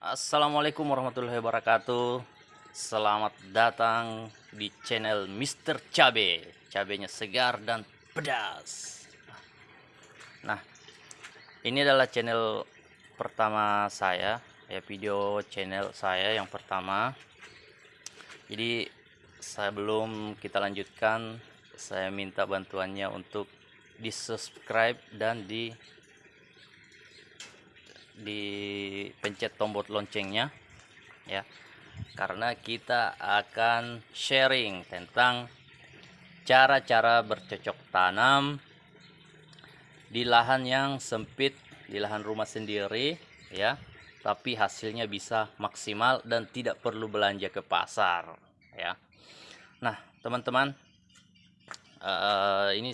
Assalamualaikum warahmatullahi wabarakatuh. Selamat datang di channel Mr. Cabe. Cabenya segar dan pedas. Nah ini adalah channel pertama saya ya Video channel saya yang pertama. Jadi sebelum kita lanjutkan Saya minta bantuannya untuk di subscribe dan di dipencet tombol loncengnya ya. Karena kita akan sharing tentang cara-cara bercocok tanam di lahan yang sempit di lahan rumah sendiri ya. Tapi hasilnya bisa maksimal dan tidak perlu belanja ke pasar ya. Nah teman-teman uh, ini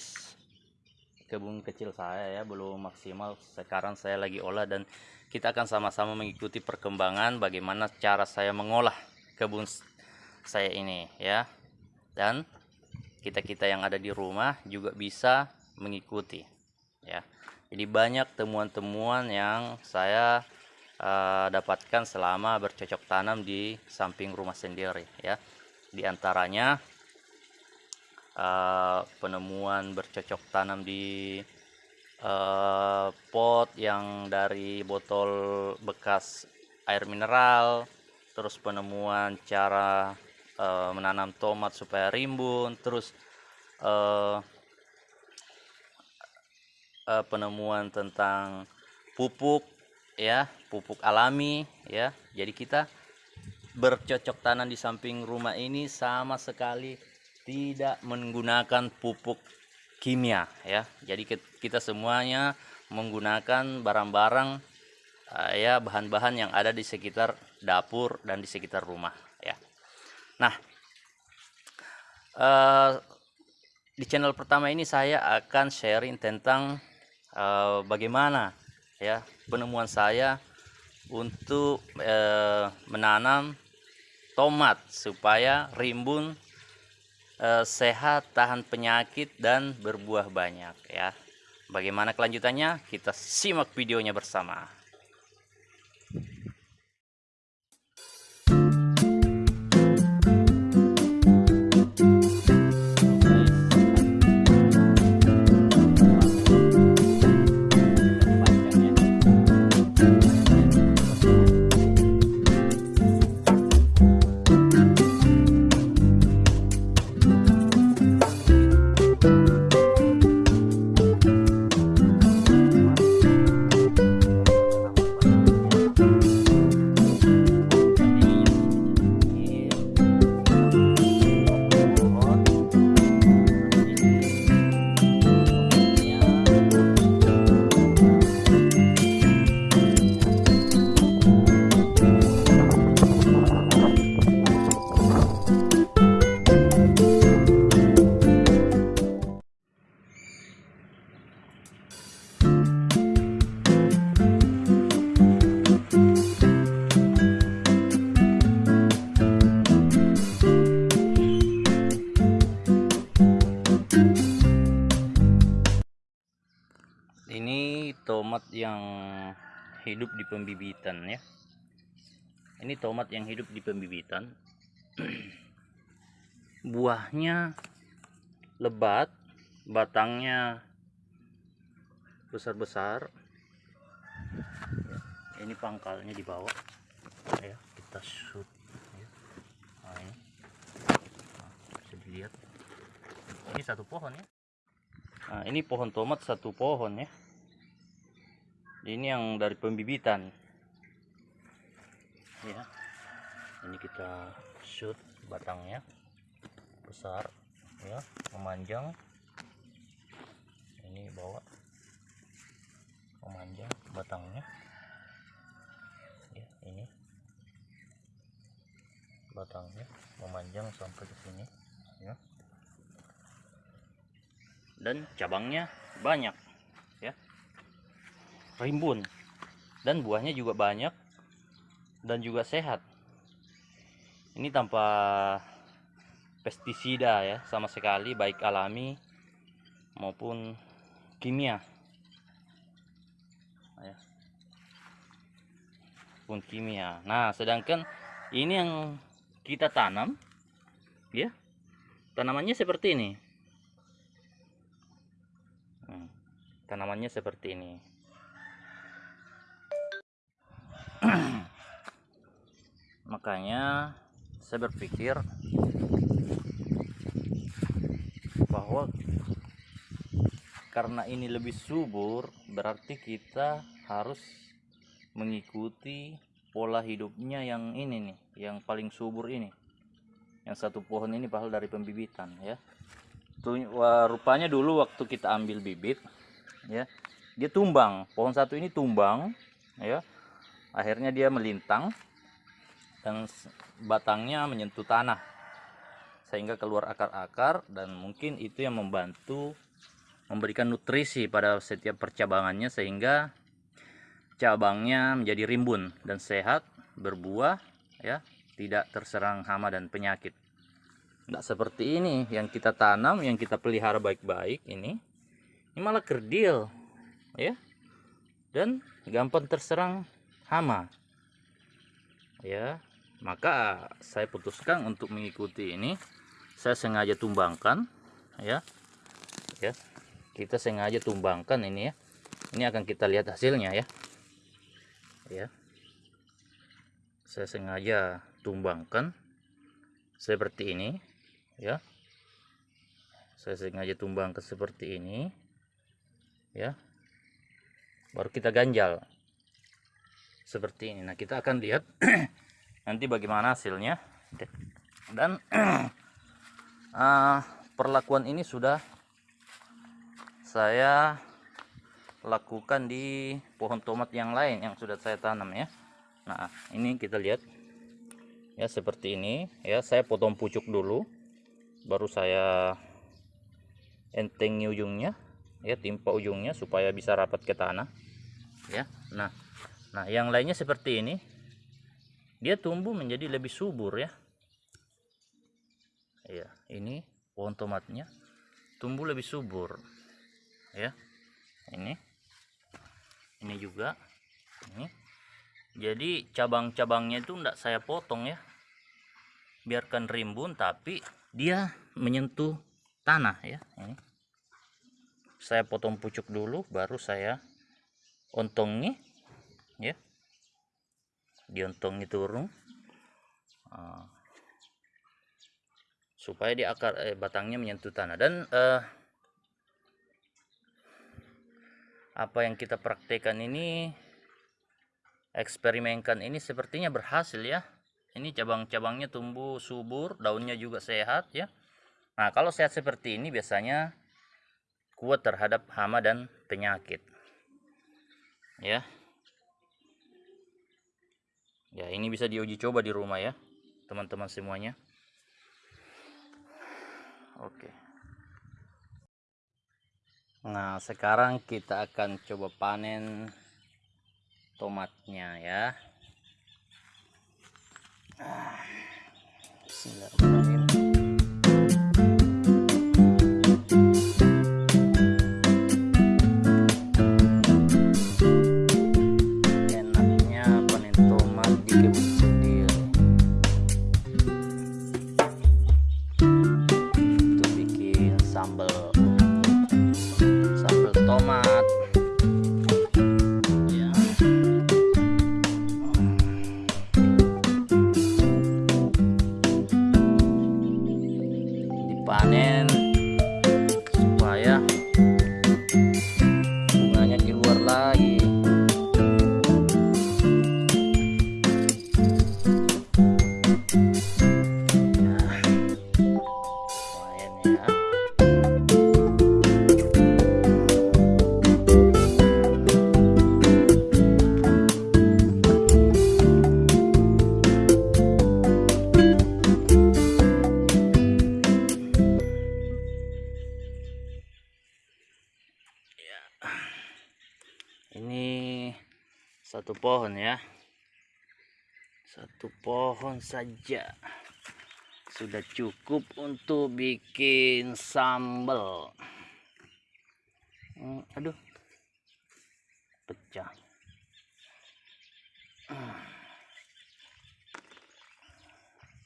kebun kecil saya ya belum maksimal. Sekarang saya lagi olah dan kita akan sama-sama mengikuti perkembangan bagaimana cara saya mengolah kebun saya ini ya. Dan kita-kita yang ada di rumah juga bisa mengikuti ya. Jadi banyak temuan-temuan yang saya uh, dapatkan selama bercocok tanam di samping rumah sendiri ya. Di antaranya uh, penemuan bercocok tanam di uh, pot yang dari botol bekas air mineral terus penemuan cara uh, menanam tomat supaya rimbun terus uh, uh, penemuan tentang pupuk ya pupuk alami ya. Jadi kita bercocok tanam di samping rumah ini sama sekali tidak menggunakan pupuk kimia ya. Jadi kita semuanya menggunakan barang-barang uh, ya bahan-bahan yang ada di sekitar dapur dan di sekitar rumah ya. Nah uh, di channel pertama ini saya akan sharing tentang uh, bagaimana ya penemuan saya untuk menanam tomat supaya rimbun eh, sehat, tahan penyakit dan berbuah banyak ya. Bagaimana kelanjutannya? Kita simak videonya bersama. Tomat yang hidup di pembibitan ya. Ini tomat yang hidup di pembibitan. Buahnya lebat batangnya besar-besar. Ini pangkalnya di bawah. Ya kita shoot ya. nah, ini. Nah, bisa dilihat. Ini satu pohon ya. Nah ini pohon tomat satu pohon ya ini yang dari pembibitan. Ya. Ini kita shoot batangnya. Besar ya. Memanjang. Ini bawa. Memanjang batangnya. Ya ini. Batangnya memanjang sampai ke sini ya. Dan cabangnya banyak rimbun dan buahnya juga banyak dan juga sehat ini tanpa pestisida ya sama sekali baik alami maupun kimia ya. ataupun kimia. Nah, sedangkan ini yang kita tanam ya. Tanamannya seperti ini. Hmm, tanamannya seperti ini. Makanya saya berpikir bahwa karena ini lebih subur berarti kita harus mengikuti pola hidupnya yang ini nih yang paling subur ini. Yang satu pohon ini padahal dari pembibitan ya. Rupanya dulu waktu kita ambil bibit ya dia tumbang. Pohon satu ini tumbang ya akhirnya dia melintang dan batangnya menyentuh tanah sehingga keluar akar-akar dan mungkin itu yang membantu memberikan nutrisi pada setiap percabangannya sehingga cabangnya menjadi rimbun dan sehat berbuah ya tidak terserang hama dan penyakit. Tidak seperti ini yang kita tanam yang kita pelihara baik-baik ini ini malah kerdil ya dan gampang terserang hama. Ya maka saya putuskan untuk mengikuti ini. Saya sengaja tumbangkan ya. Ya kita sengaja tumbangkan ini ya. Ini akan kita lihat hasilnya ya. Ya. Saya sengaja tumbangkan seperti ini ya. Saya sengaja tumbangkan seperti ini ya. Baru kita ganjal seperti ini. Nah kita akan lihat nanti bagaimana hasilnya. Dan uh, perlakuan ini sudah saya lakukan di pohon tomat yang lain yang sudah saya tanam ya. Nah ini kita lihat. Ya seperti ini. Ya saya potong pucuk dulu. Baru saya entengi ujungnya. Ya timpa ujungnya supaya bisa rapat ke tanah. Ya nah nah yang lainnya seperti ini. Dia tumbuh menjadi lebih subur ya. Ya ini pohon tomatnya tumbuh lebih subur ya. Ini. Ini juga. Ini. Jadi cabang-cabangnya itu enggak saya potong ya. Biarkan rimbun tapi dia menyentuh tanah ya. Ini. Saya potong pucuk dulu baru saya ontongi ya. Diontongi turun. Uh, supaya di akar eh, batangnya menyentuh tanah. Dan uh, apa yang kita praktekkan ini eksperimenkan ini sepertinya berhasil ya. Ini cabang-cabangnya tumbuh subur daunnya juga sehat ya. Nah kalau sehat seperti ini biasanya kuat terhadap hama dan penyakit. Ya ya ini bisa diuji coba di rumah ya teman-teman semuanya. Oke. Nah sekarang kita akan coba panen tomatnya ya. Bismillahirrahmanirrahim pohon ya. Satu pohon saja. Sudah cukup untuk bikin sambal. Hmm, aduh. Pecah.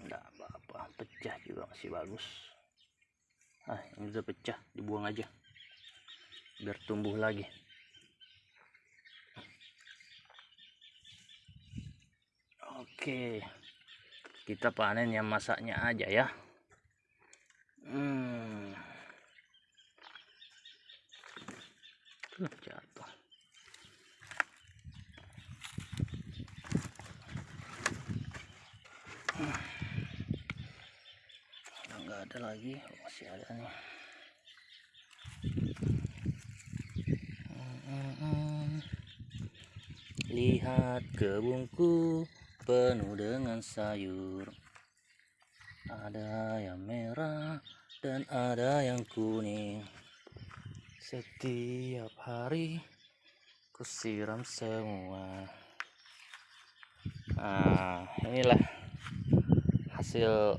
Enggak hmm. apa-apa pecah juga masih bagus. Ah ini sudah pecah dibuang aja. Biar tumbuh lagi. Oke. Kita panen yang masaknya aja ya. Hmm. Tuh, jatuh. Nggak ada lagi. Masih ada nih. Mm-mm. lihat kebunku penuh dengan sayur. Ada yang merah dan ada yang kuning. Setiap hari ku siram semua. Nah inilah hasil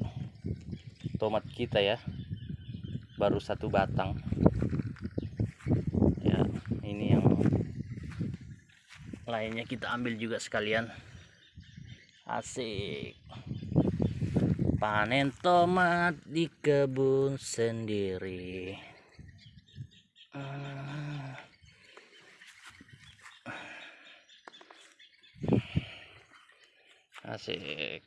tomat kita ya. Baru satu batang. Ya ini yang lainnya kita ambil juga sekalian asik. Panen tomat di kebun sendiri. Ah. asik